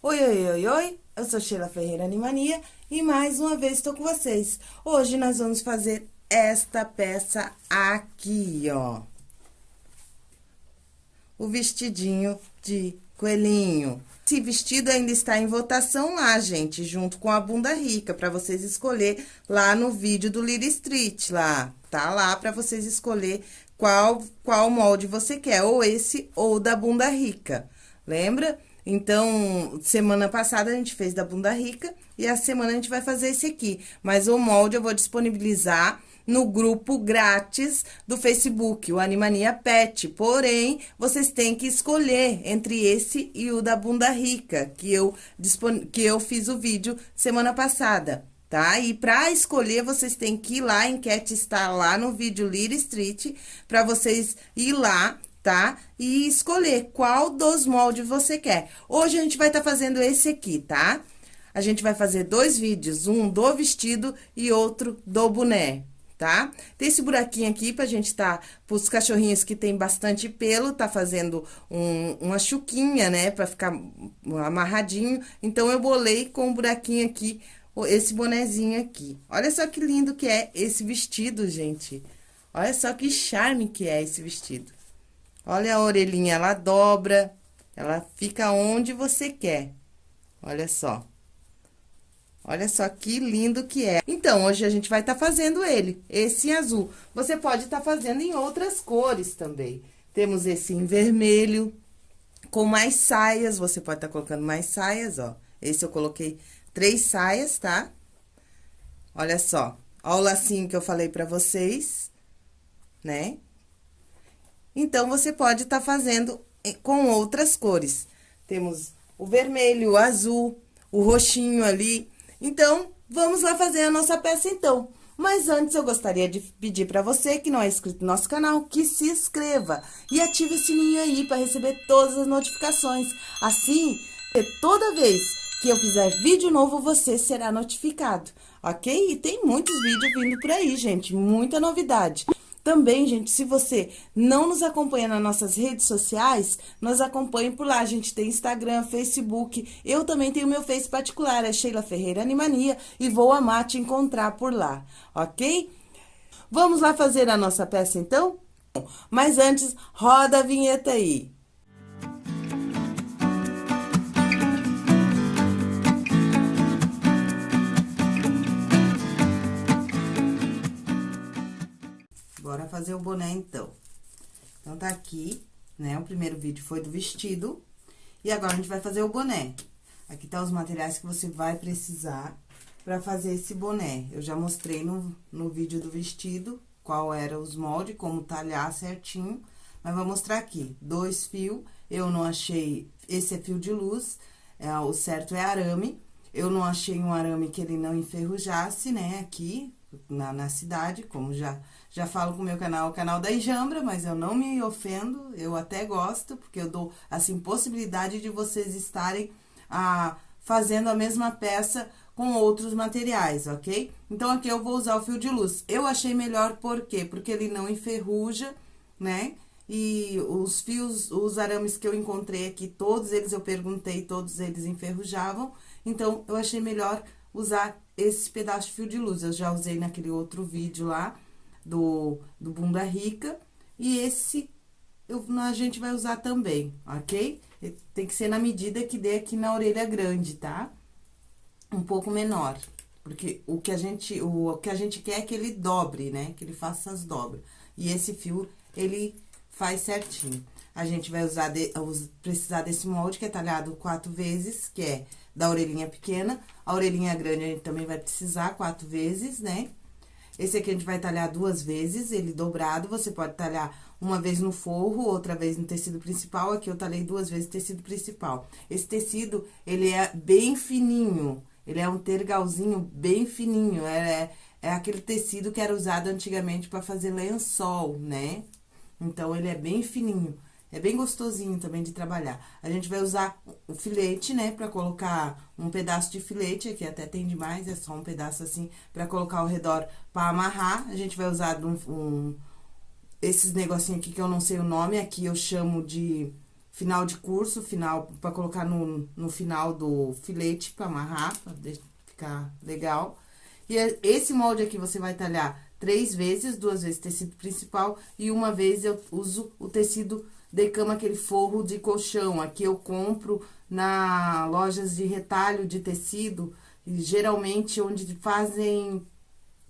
Oi, oi, oi, oi, eu sou Sheila Ferreira Animania e mais uma vez estou com vocês. Hoje nós vamos fazer esta peça aqui, ó. O vestidinho de coelhinho. Esse vestido ainda está em votação lá, gente, junto com a bunda rica, para vocês escolher lá no vídeo do Lily Street, lá. Tá lá para vocês escolher qual, qual molde você quer, ou esse ou da bunda rica. Lembra? Então, semana passada a gente fez da bunda rica e a semana a gente vai fazer esse aqui. Mas o molde eu vou disponibilizar no grupo grátis do Facebook, o Animania Pet. Porém, vocês têm que escolher entre esse e o da bunda rica, que eu, que eu fiz o vídeo semana passada, tá? E para escolher, vocês têm que ir lá, a enquete está lá no vídeo Lira Street, para vocês ir lá tá? E escolher qual dos moldes você quer. Hoje a gente vai estar tá fazendo esse aqui, tá? A gente vai fazer dois vídeos, um do vestido e outro do boné, tá? Tem esse buraquinho aqui pra gente tá, pros cachorrinhos que tem bastante pelo, tá fazendo um, uma chuquinha, né? Pra ficar amarradinho. Então, eu bolei com um buraquinho aqui, esse bonezinho aqui. Olha só que lindo que é esse vestido, gente. Olha só que charme que é esse vestido. Olha a orelhinha, ela dobra, ela fica onde você quer. Olha só. Olha só que lindo que é. Então, hoje a gente vai estar tá fazendo ele, esse azul. Você pode estar tá fazendo em outras cores também. Temos esse em vermelho, com mais saias, você pode estar tá colocando mais saias, ó. Esse eu coloquei três saias, tá? Olha só. Ó o lacinho que eu falei pra vocês, né? Então, você pode estar tá fazendo com outras cores. Temos o vermelho, o azul, o roxinho ali. Então, vamos lá fazer a nossa peça, então. Mas antes, eu gostaria de pedir para você que não é inscrito no nosso canal, que se inscreva e ative o sininho aí para receber todas as notificações. Assim, toda vez que eu fizer vídeo novo, você será notificado, ok? E tem muitos vídeos vindo por aí, gente, muita novidade. Também, gente, se você não nos acompanha nas nossas redes sociais, nos acompanhe por lá. A gente tem Instagram, Facebook. Eu também tenho meu Face particular, é Sheila Ferreira Animania, e vou amar te encontrar por lá, ok? Vamos lá fazer a nossa peça, então? Mas antes, roda a vinheta aí. Bora fazer o boné, então. Então, tá aqui, né? O primeiro vídeo foi do vestido. E agora, a gente vai fazer o boné. Aqui tá os materiais que você vai precisar pra fazer esse boné. Eu já mostrei no, no vídeo do vestido qual era os moldes, como talhar certinho. Mas vou mostrar aqui, dois fios, eu não achei, esse é fio de luz, é, o certo é arame. Eu não achei um arame que ele não enferrujasse, né, aqui na, na cidade, como já já falo com o meu canal, o canal da Ijambra, mas eu não me ofendo, eu até gosto, porque eu dou, assim, possibilidade de vocês estarem ah, fazendo a mesma peça com outros materiais, ok? Então, aqui eu vou usar o fio de luz. Eu achei melhor por quê? Porque ele não enferruja, né? E os fios, os arames que eu encontrei aqui, todos eles eu perguntei, todos eles enferrujavam. Então, eu achei melhor usar esse pedaço de fio de luz. Eu já usei naquele outro vídeo lá, do, do Bunda Rica. E esse eu, a gente vai usar também, ok? Tem que ser na medida que dê aqui na orelha grande, tá? Um pouco menor. Porque o que a gente, o, o que a gente quer é que ele dobre, né? Que ele faça as dobras. E esse fio, ele faz certinho. A gente vai usar, de, precisar desse molde que é talhado quatro vezes, que é da orelhinha pequena. A orelhinha grande a gente também vai precisar quatro vezes, né? Esse aqui a gente vai talhar duas vezes, ele dobrado, você pode talhar uma vez no forro, outra vez no tecido principal, aqui eu talhei duas vezes tecido principal. Esse tecido, ele é bem fininho, ele é um tergalzinho bem fininho, é, é aquele tecido que era usado antigamente para fazer lençol, né? Então, ele é bem fininho. É bem gostosinho também de trabalhar. A gente vai usar o filete, né, pra colocar um pedaço de filete, aqui até tem demais, é só um pedaço assim, pra colocar ao redor pra amarrar. A gente vai usar um, um esses negocinhos aqui que eu não sei o nome, aqui eu chamo de final de curso, final, pra colocar no, no final do filete, pra amarrar, pra ficar legal. E é, esse molde aqui você vai talhar três vezes, duas vezes tecido principal e uma vez eu uso o tecido de cama, aquele forro de colchão. Aqui eu compro na lojas de retalho de tecido, geralmente onde fazem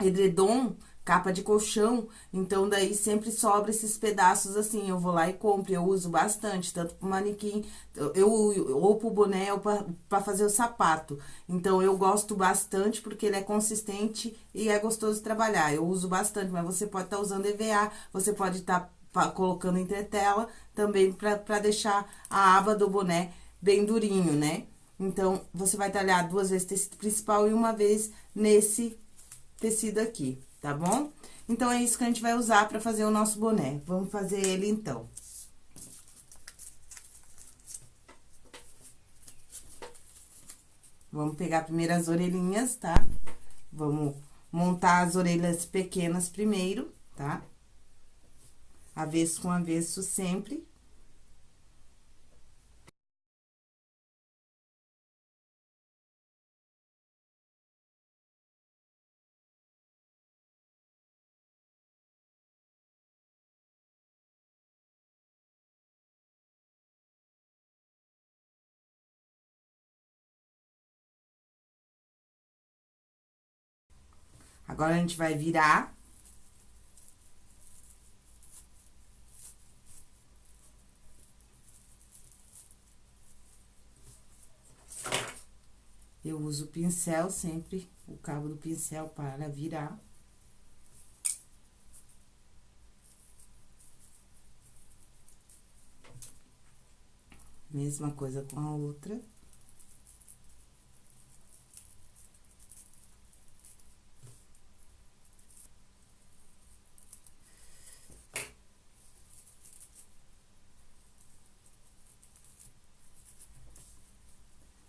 edredom, capa de colchão, então daí sempre sobra esses pedaços assim, eu vou lá e compro, eu uso bastante, tanto pro manequim, eu, ou pro boné, ou pra fazer o sapato. Então, eu gosto bastante porque ele é consistente e é gostoso de trabalhar, eu uso bastante, mas você pode estar tá usando EVA, você pode estar tá colocando entretela também pra, pra deixar a aba do boné bem durinho, né? Então, você vai talhar duas vezes tecido principal e uma vez nesse tecido aqui tá bom? Então, é isso que a gente vai usar pra fazer o nosso boné. Vamos fazer ele, então. Vamos pegar primeiro as orelhinhas, tá? Vamos montar as orelhas pequenas primeiro, tá? Avesso com avesso sempre. Agora, a gente vai virar. Uso o pincel sempre, o cabo do pincel para virar. Mesma coisa com a outra.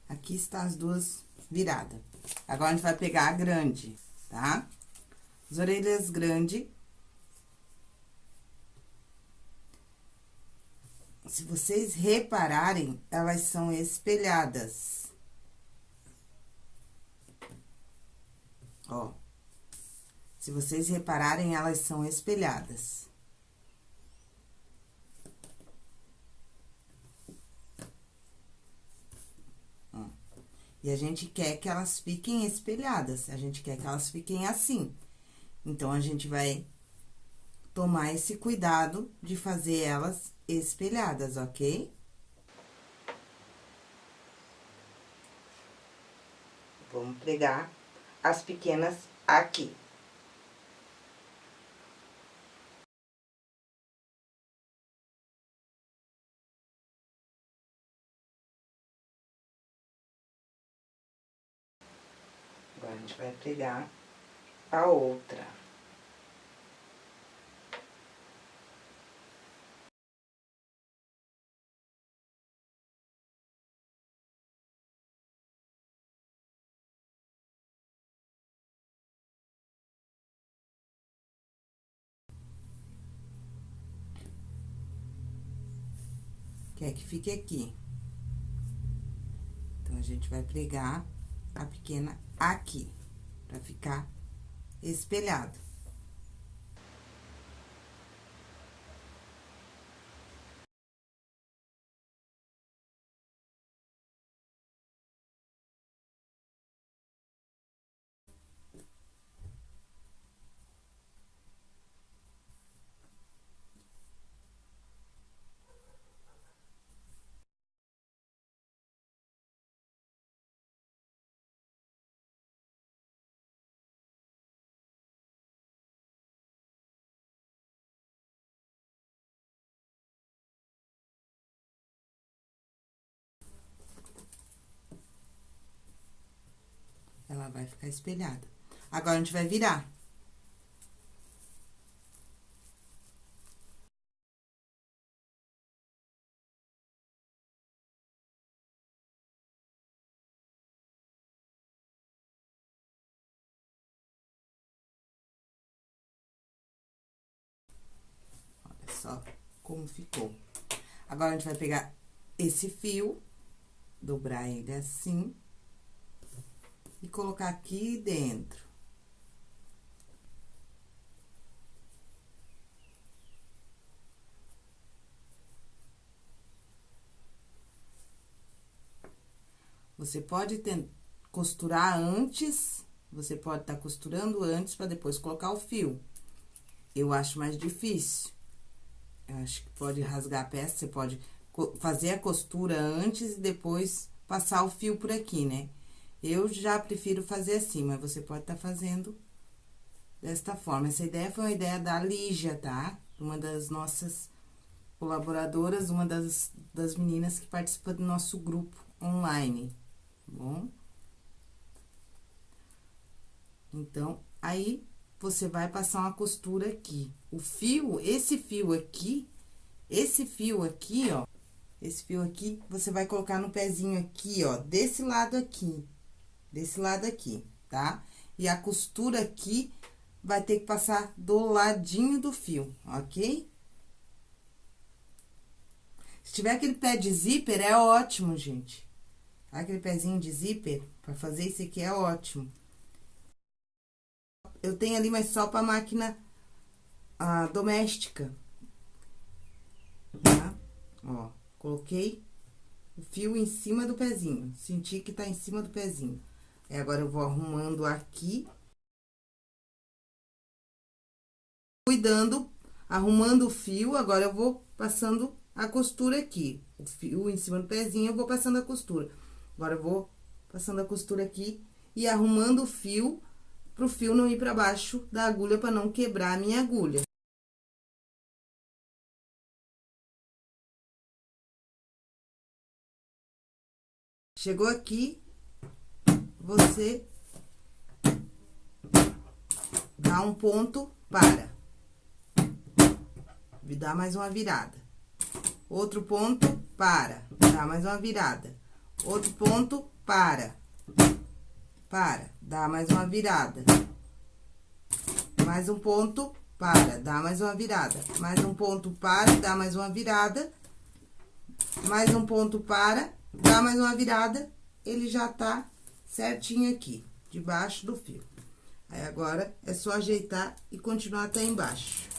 Aqui está as duas viradas. Agora, a gente vai pegar a grande, tá? As orelhas grandes. Se vocês repararem, elas são espelhadas. Ó. Se vocês repararem, elas são espelhadas. E a gente quer que elas fiquem espelhadas, a gente quer que elas fiquem assim. Então, a gente vai tomar esse cuidado de fazer elas espelhadas, ok? Vamos pregar as pequenas aqui. Gente vai pregar a outra. Quer que fique aqui. Então, a gente vai pregar a pequena aqui, pra ficar espelhado. Vai ficar espelhada. Agora, a gente vai virar. Olha só como ficou. Agora, a gente vai pegar esse fio, dobrar ele assim, e colocar aqui dentro. Você pode costurar antes, você pode estar tá costurando antes para depois colocar o fio. Eu acho mais difícil. Eu acho que pode rasgar a peça, você pode fazer a costura antes e depois passar o fio por aqui, né? Eu já prefiro fazer assim, mas você pode estar tá fazendo desta forma. Essa ideia foi uma ideia da Lígia, tá? Uma das nossas colaboradoras, uma das, das meninas que participa do nosso grupo online, tá bom? Então, aí, você vai passar uma costura aqui. O fio, esse fio aqui, esse fio aqui, ó, esse fio aqui, você vai colocar no pezinho aqui, ó, desse lado aqui, desse lado aqui, tá? E a costura aqui vai ter que passar do ladinho do fio, ok? Se tiver aquele pé de zíper, é ótimo, gente. Aquele pezinho de zíper, pra fazer isso aqui é ótimo. Eu tenho ali, mas só pra máquina ah, doméstica. Tá? Ó. Coloquei o fio em cima do pezinho, senti que tá em cima do pezinho. Aí, agora, eu vou arrumando aqui. Cuidando, arrumando o fio, agora eu vou passando a costura aqui. O fio em cima do pezinho, eu vou passando a costura. Agora, eu vou passando a costura aqui e arrumando o fio, pro fio não ir pra baixo da agulha, pra não quebrar a minha agulha. Chegou aqui, você dá um ponto, para. E dá mais uma virada. Outro ponto, para. Dá mais uma virada. Outro ponto, para. Para. Dá mais uma virada. Mais um ponto, para. Dá mais uma virada. Mais um ponto, para. Dá mais uma virada. Mais um ponto, para Dá mais uma virada, ele já tá certinho aqui, debaixo do fio. Aí, agora, é só ajeitar e continuar até embaixo.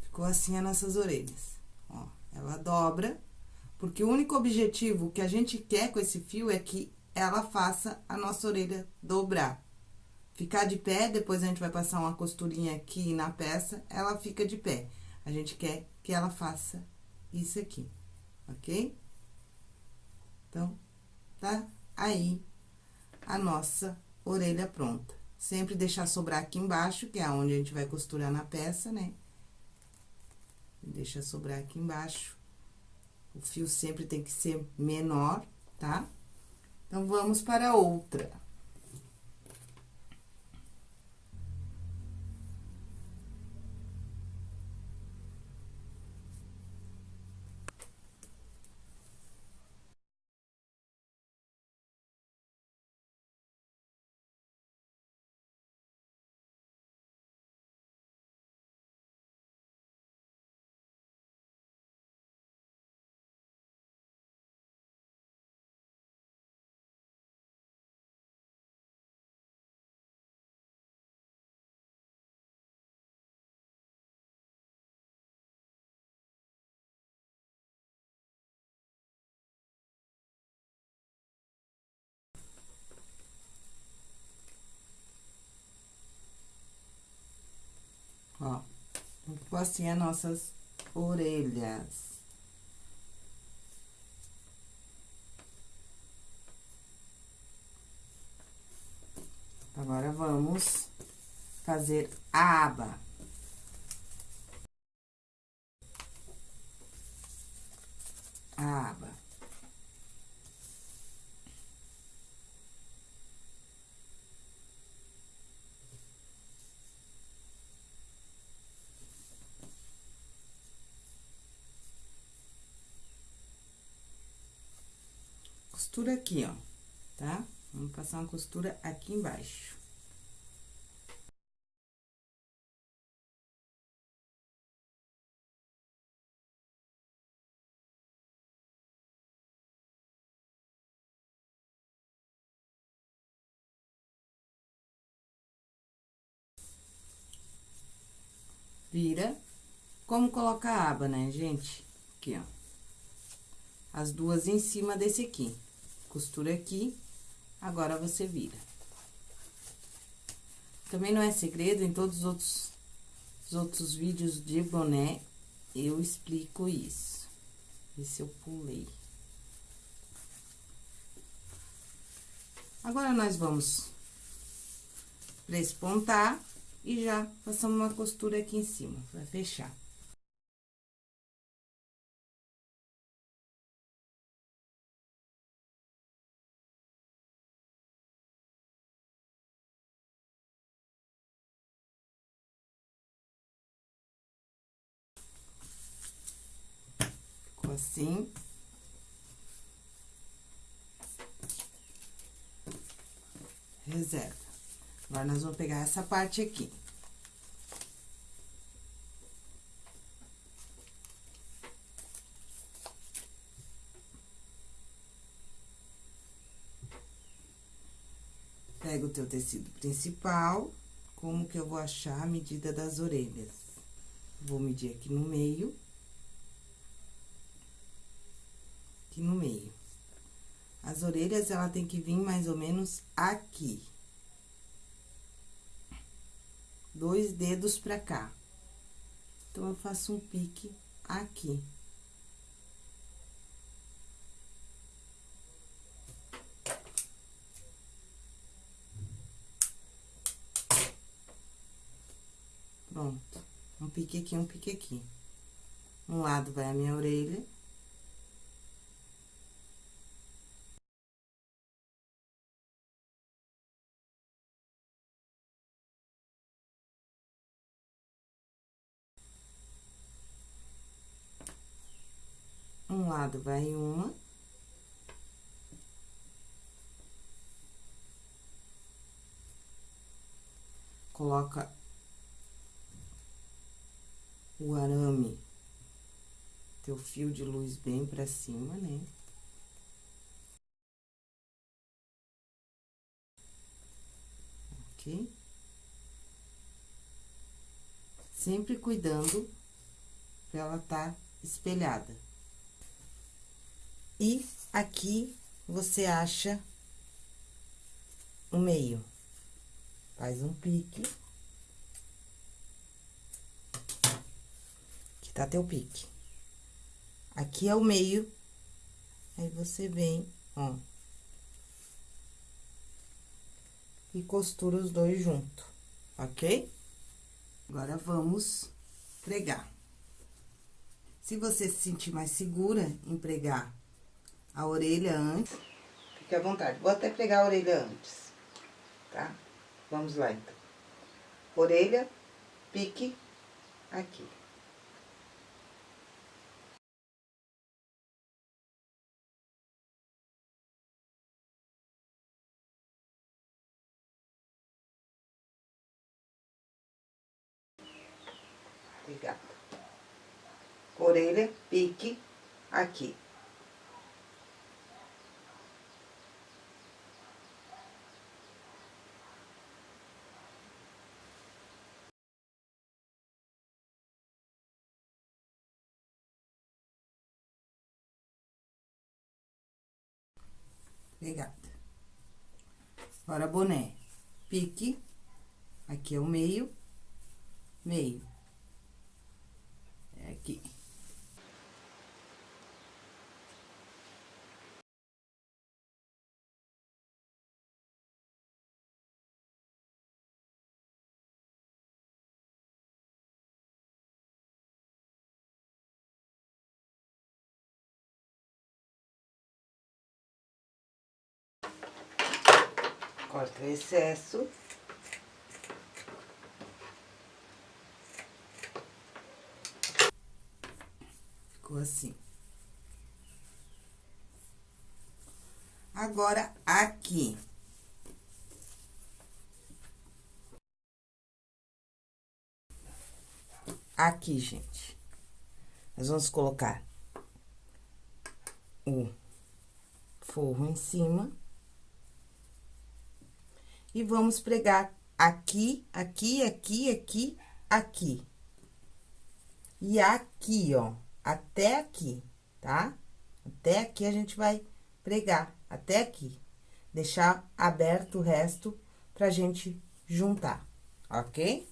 Ficou assim as nossas orelhas. Ó, ela dobra, porque o único objetivo que a gente quer com esse fio é que ela faça a nossa orelha dobrar ficar de pé, depois a gente vai passar uma costurinha aqui na peça, ela fica de pé. A gente quer que ela faça isso aqui, ok? Então, tá aí a nossa orelha pronta. Sempre deixar sobrar aqui embaixo, que é onde a gente vai costurar na peça, né? Deixa sobrar aqui embaixo. O fio sempre tem que ser menor, tá? Então, vamos para outra. Ficou assim as nossas orelhas. Agora, vamos fazer a aba. A aba. costura aqui, ó, tá? Vamos passar uma costura aqui embaixo. Vira. Como colocar a aba, né, gente? Aqui, ó. As duas em cima desse aqui. Costura aqui, agora você vira. Também não é segredo, em todos os outros, os outros vídeos de boné, eu explico isso. Esse eu pulei. Agora, nós vamos prespontar e já passamos uma costura aqui em cima, pra fechar. Ficou assim. Reserva. Agora, nós vamos pegar essa parte aqui. Pega o teu tecido principal, como que eu vou achar a medida das orelhas? Vou medir aqui no meio. Aqui no meio. As orelhas, ela tem que vir mais ou menos aqui dois dedos pra cá. Então, eu faço um pique aqui. Pronto. Um pique aqui, um pique aqui. Um lado vai a minha orelha. Um lado vai uma. Coloca o arame, teu fio de luz bem pra cima, né? Ok? Sempre cuidando pra ela tá espelhada. E aqui você acha o meio. Faz um pique. Aqui tá teu pique. Aqui é o meio. Aí, você vem, ó. E costura os dois junto, ok? Agora, vamos pregar. Se você se sentir mais segura em pregar a orelha antes. Fique à vontade. Vou até pregar a orelha antes, tá? Vamos lá, então. Orelha, pique, aqui. Obrigada. Orelha, pique, aqui. Pegada. Agora, boné. Pique. Aqui é o meio. Meio. É aqui. Excesso. Ficou assim. Agora, aqui. Aqui, gente. Nós vamos colocar o forro em cima. E vamos pregar aqui, aqui, aqui, aqui, aqui. E aqui, ó, até aqui, tá? Até aqui a gente vai pregar, até aqui. Deixar aberto o resto pra gente juntar, ok?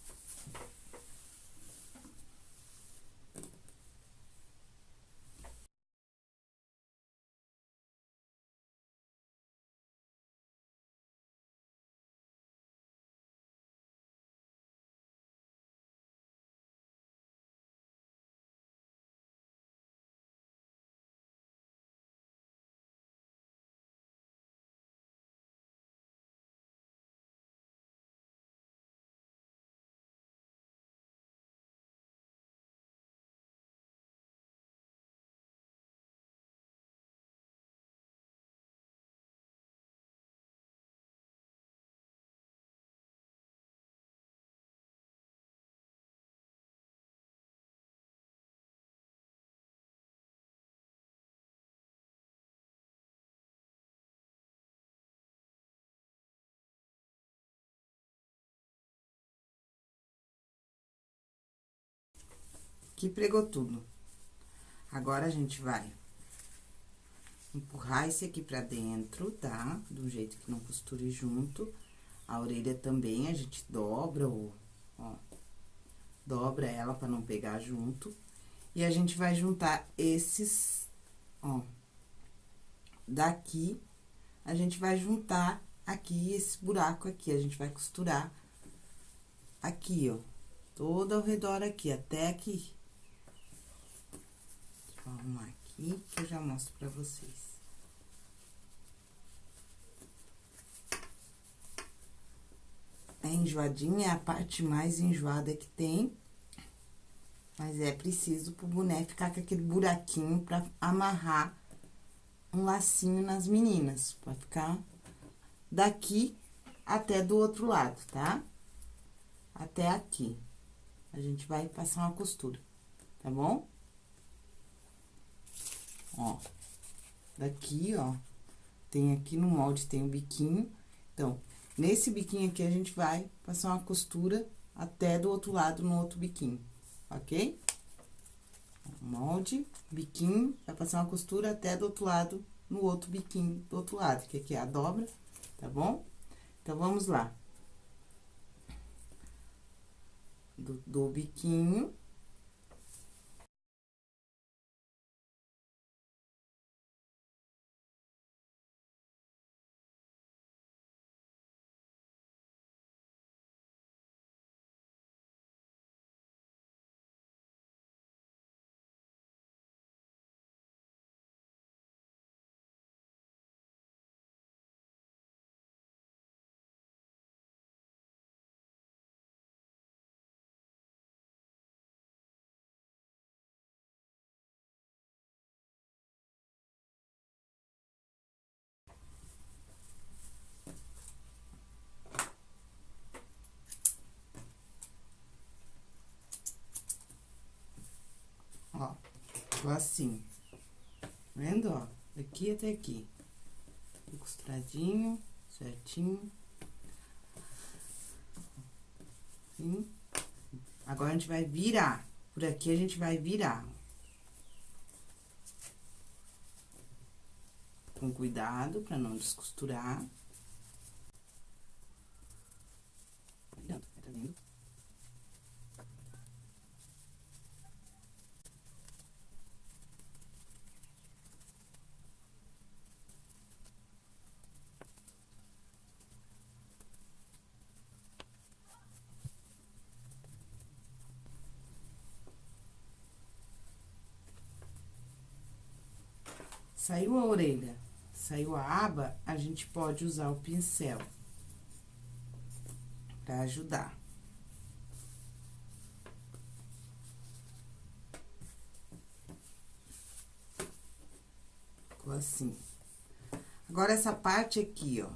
Aqui pregou tudo. Agora, a gente vai empurrar esse aqui pra dentro, tá? Do jeito que não costure junto. A orelha também, a gente dobra o, ó, dobra ela pra não pegar junto. E a gente vai juntar esses, ó, daqui, a gente vai juntar aqui esse buraco aqui, a gente vai costurar aqui, ó, todo ao redor aqui, até aqui arrumar aqui, que eu já mostro pra vocês. É enjoadinha, é a parte mais enjoada que tem. Mas é preciso pro boné ficar com aquele buraquinho pra amarrar um lacinho nas meninas. Pra ficar daqui até do outro lado, tá? Até aqui. A gente vai passar uma costura, tá bom? Ó. Daqui, ó, tem aqui no molde, tem o biquinho. Então, nesse biquinho aqui, a gente vai passar uma costura até do outro lado, no outro biquinho, ok? Molde, biquinho, vai passar uma costura até do outro lado, no outro biquinho do outro lado, que aqui é a dobra, tá bom? Então, vamos lá. Do, do biquinho, Ficou assim. Vendo, ó? Daqui até aqui. Costuradinho, certinho. Assim. Agora, a gente vai virar. Por aqui, a gente vai virar. Com cuidado, pra não descosturar. Cuidado, tá vendo? Saiu a orelha, saiu a aba, a gente pode usar o pincel pra ajudar. Ficou assim. Agora, essa parte aqui, ó,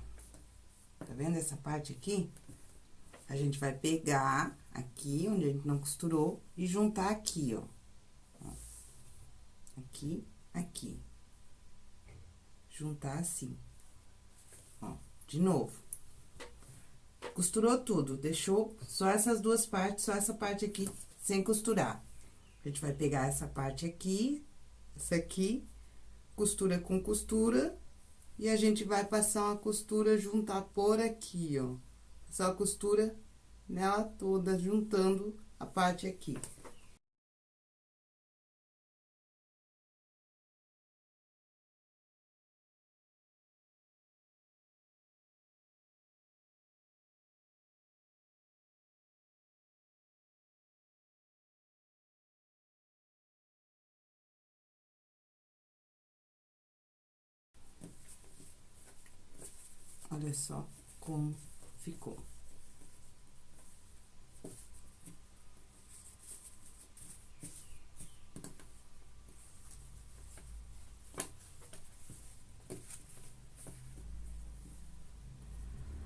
tá vendo essa parte aqui? A gente vai pegar aqui, onde a gente não costurou, e juntar aqui, ó. Aqui, aqui juntar assim. Ó, de novo. Costurou tudo, deixou só essas duas partes, só essa parte aqui sem costurar. A gente vai pegar essa parte aqui, essa aqui, costura com costura, e a gente vai passar uma costura, juntar por aqui, ó. Só costura nela toda, juntando a parte aqui. Só como ficou.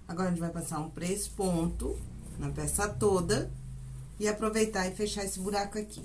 Agora, a gente vai passar um press-ponto na peça toda e aproveitar e fechar esse buraco aqui.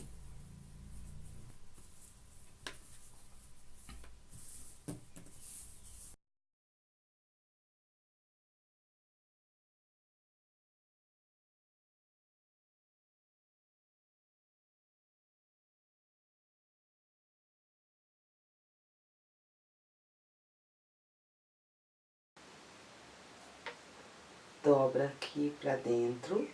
dobra pra dentro.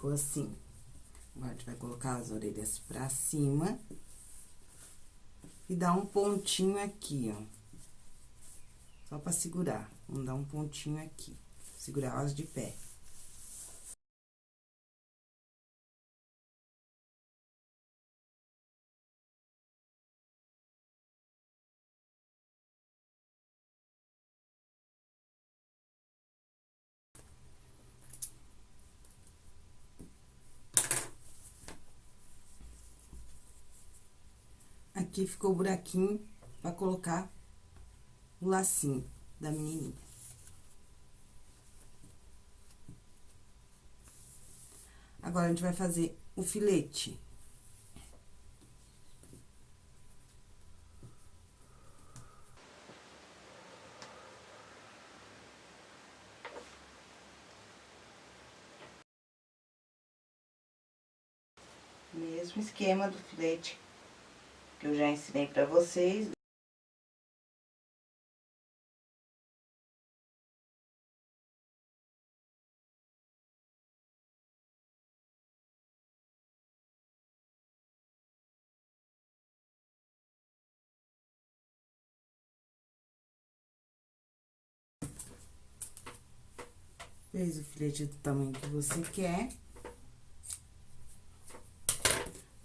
Ficou assim. Agora, a gente vai colocar as orelhas pra cima. E dar um pontinho aqui, ó. Só pra segurar. Vamos dar um pontinho aqui. Segurar elas de pé. Aqui ficou o buraquinho pra colocar o lacinho da menininha. Agora, a gente vai fazer o filete. Mesmo esquema do filete que eu já ensinei pra vocês. Fez o filete do tamanho que você quer.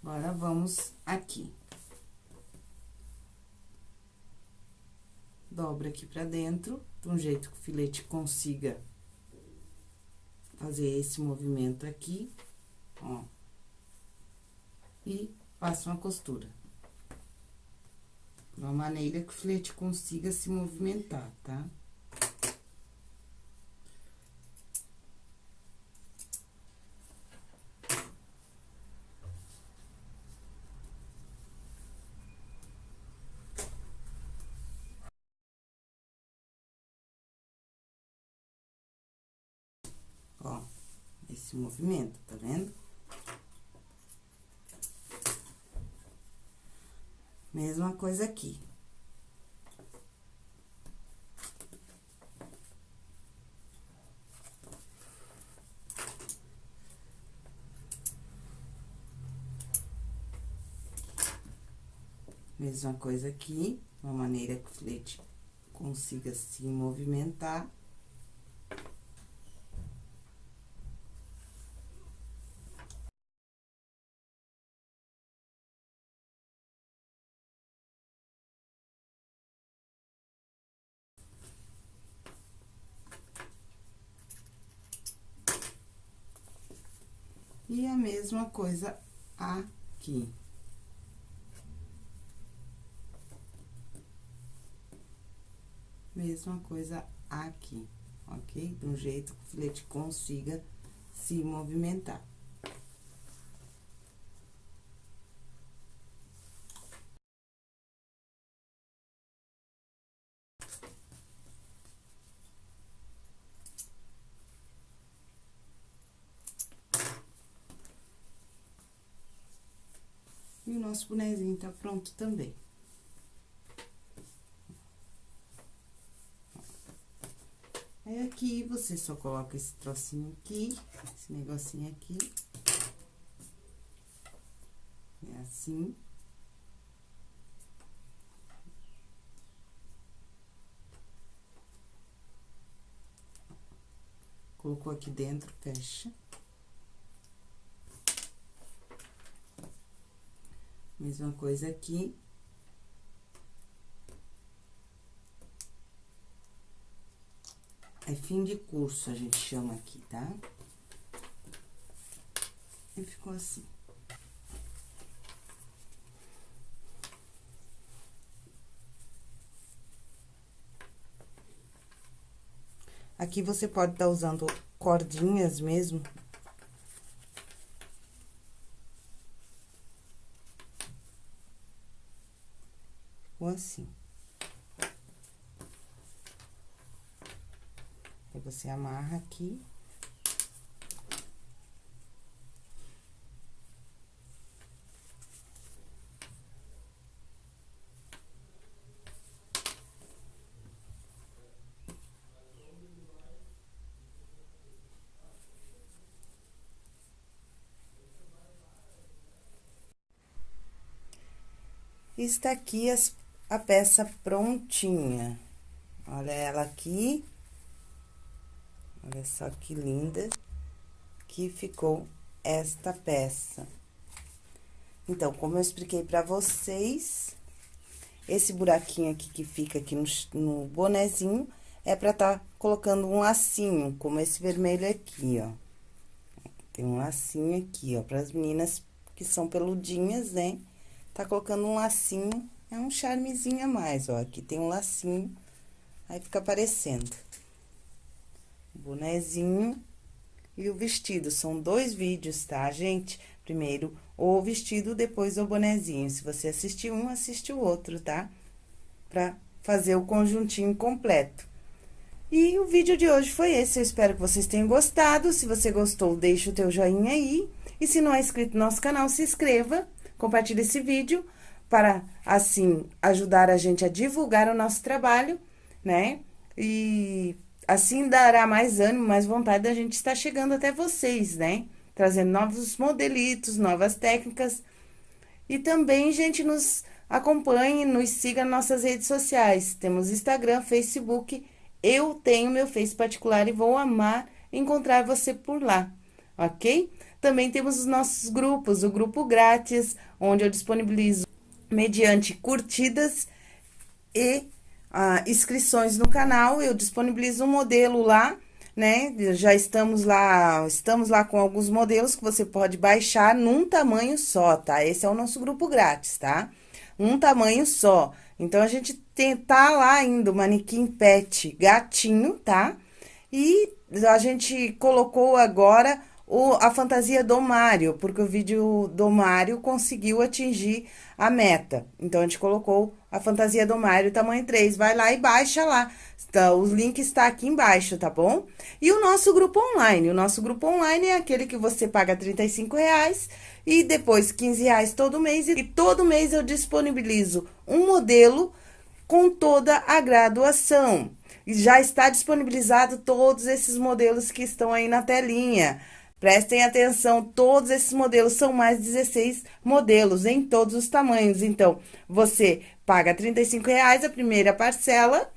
Agora, vamos aqui. Dobra aqui pra dentro, de um jeito que o filete consiga fazer esse movimento aqui, ó. E passa uma costura. De uma maneira que o filete consiga se movimentar, tá? Tá? Ó, esse movimento, tá vendo? Mesma coisa aqui. Mesma coisa aqui, uma maneira que o filete consiga se movimentar. mesma coisa aqui. Mesma coisa aqui, ok? De um jeito que o filete consiga se movimentar. Nosso bonezinho tá pronto também. Aí, aqui, você só coloca esse trocinho aqui, esse negocinho aqui. É assim. Colocou aqui dentro, fecha. Mesma coisa aqui. É fim de curso, a gente chama aqui, tá? E ficou assim. Aqui você pode estar tá usando cordinhas mesmo, ficou assim. Aí, você amarra aqui. está aqui as a peça prontinha. Olha ela aqui. Olha só que linda que ficou esta peça. Então, como eu expliquei pra vocês, esse buraquinho aqui que fica aqui no, no bonezinho é pra tá colocando um lacinho, como esse vermelho aqui, ó. Tem um lacinho aqui, ó, pras meninas que são peludinhas, né? Tá colocando um lacinho é um charmezinho a mais, ó. Aqui tem um lacinho, aí fica aparecendo. Bonezinho e o vestido. São dois vídeos, tá, gente? Primeiro o vestido, depois o bonezinho. Se você assistir um, assiste o outro, tá? Pra fazer o conjuntinho completo. E o vídeo de hoje foi esse, eu espero que vocês tenham gostado. Se você gostou, deixa o teu joinha aí. E se não é inscrito no nosso canal, se inscreva, compartilhe esse vídeo para, assim, ajudar a gente a divulgar o nosso trabalho, né? E assim dará mais ânimo, mais vontade da gente estar chegando até vocês, né? Trazendo novos modelitos, novas técnicas. E também, gente, nos acompanhe, nos siga nas nossas redes sociais. Temos Instagram, Facebook. Eu tenho meu Face particular e vou amar encontrar você por lá, ok? Também temos os nossos grupos, o grupo grátis, onde eu disponibilizo mediante curtidas e ah, inscrições no canal. Eu disponibilizo um modelo lá, né? Já estamos lá, estamos lá com alguns modelos que você pode baixar num tamanho só, tá? Esse é o nosso grupo grátis, tá? Um tamanho só. Então, a gente tem, tá lá ainda o manequim pet gatinho, tá? E a gente colocou agora o, a fantasia do Mário, porque o vídeo do Mário conseguiu atingir a meta. Então, a gente colocou a fantasia do Mário tamanho 3. Vai lá e baixa lá. Então, o link está aqui embaixo, tá bom? E o nosso grupo online. O nosso grupo online é aquele que você paga 35 reais e depois 15 reais todo mês. E todo mês eu disponibilizo um modelo com toda a graduação. E já está disponibilizado todos esses modelos que estão aí na telinha. Prestem atenção, todos esses modelos são mais 16 modelos em todos os tamanhos. Então, você paga R$ reais a primeira parcela.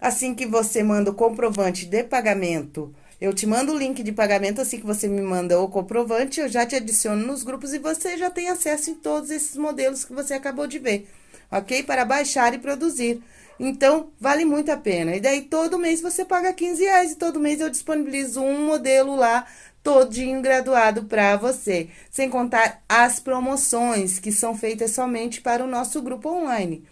Assim que você manda o comprovante de pagamento, eu te mando o link de pagamento, assim que você me manda o comprovante, eu já te adiciono nos grupos e você já tem acesso em todos esses modelos que você acabou de ver, ok? Para baixar e produzir. Então, vale muito a pena. E daí, todo mês você paga 15 reais e todo mês eu disponibilizo um modelo lá todinho graduado para você, sem contar as promoções que são feitas somente para o nosso grupo online.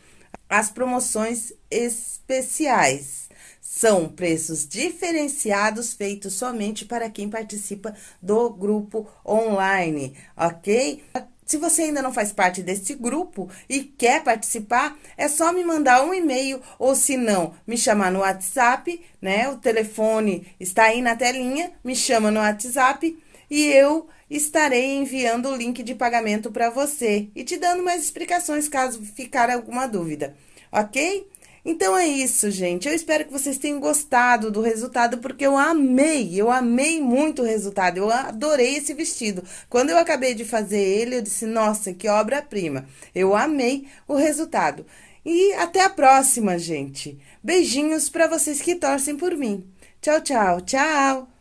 As promoções especiais. São preços diferenciados feitos somente para quem participa do grupo online, ok? Se você ainda não faz parte desse grupo e quer participar, é só me mandar um e-mail ou se não, me chamar no WhatsApp, né? O telefone está aí na telinha, me chama no WhatsApp e eu estarei enviando o link de pagamento para você e te dando mais explicações caso ficar alguma dúvida, ok? Então é isso, gente. Eu espero que vocês tenham gostado do resultado, porque eu amei, eu amei muito o resultado. Eu adorei esse vestido. Quando eu acabei de fazer ele, eu disse, nossa, que obra-prima. Eu amei o resultado. E até a próxima, gente. Beijinhos para vocês que torcem por mim. Tchau, tchau, tchau!